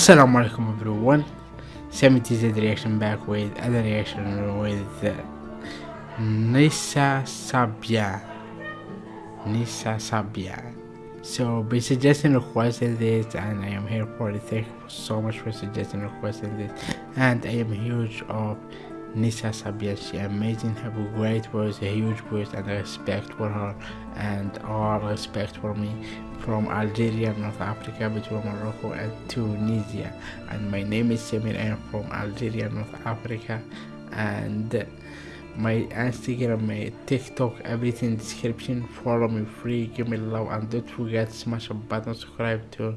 Assalamu alaikum everyone. 70Z reaction back with other reaction with uh, Nissa Sabyan. Nissa Sabyan. So be suggesting requesting this and I am here for it. Thank you so much for suggesting requesting this. And I am huge of Nissa Sabyan. She amazing, have a great voice, a huge voice and respect for her and all respect for me from Algeria, North Africa, between Morocco and Tunisia. And my name is Samir. I am from Algeria, North Africa, and my Instagram, my TikTok, everything description. Follow me free, give me love, and don't forget smash a button, subscribe to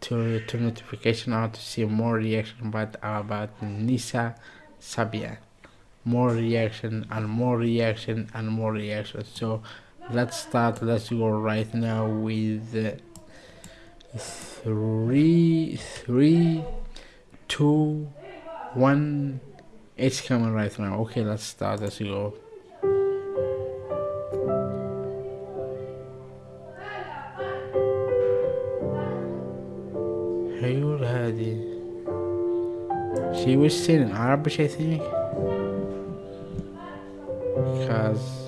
to to notification on to see more reaction about about Nissa Sabyan more reaction and more reaction and more reaction. So let's start. Let's go right now with three three two one. It's coming right now. Okay let's start. Let's go. Hey, She was still in Arabic, I think. casa.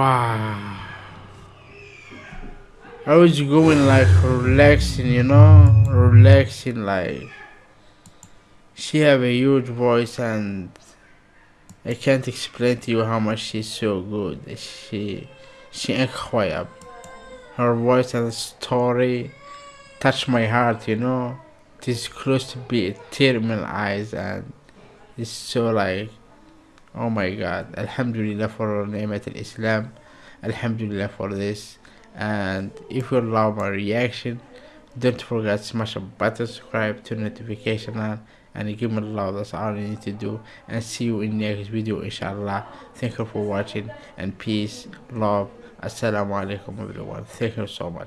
Wow. I was going like relaxing, you know, relaxing like. She have a huge voice and I can't explain to you how much she's so good. She, she incredible. Her voice and story touch my heart, you know. It is close to be a tear in my eyes and it's so like oh my god. Alhamdulillah for Ni'mat al-Islam. Alhamdulillah for this. And if you love my reaction, don't forget smash a button, subscribe to notification on and give me love that's all you need to do and see you in next video inshallah thank you for watching and peace love assalamu alaikum everyone thank you so much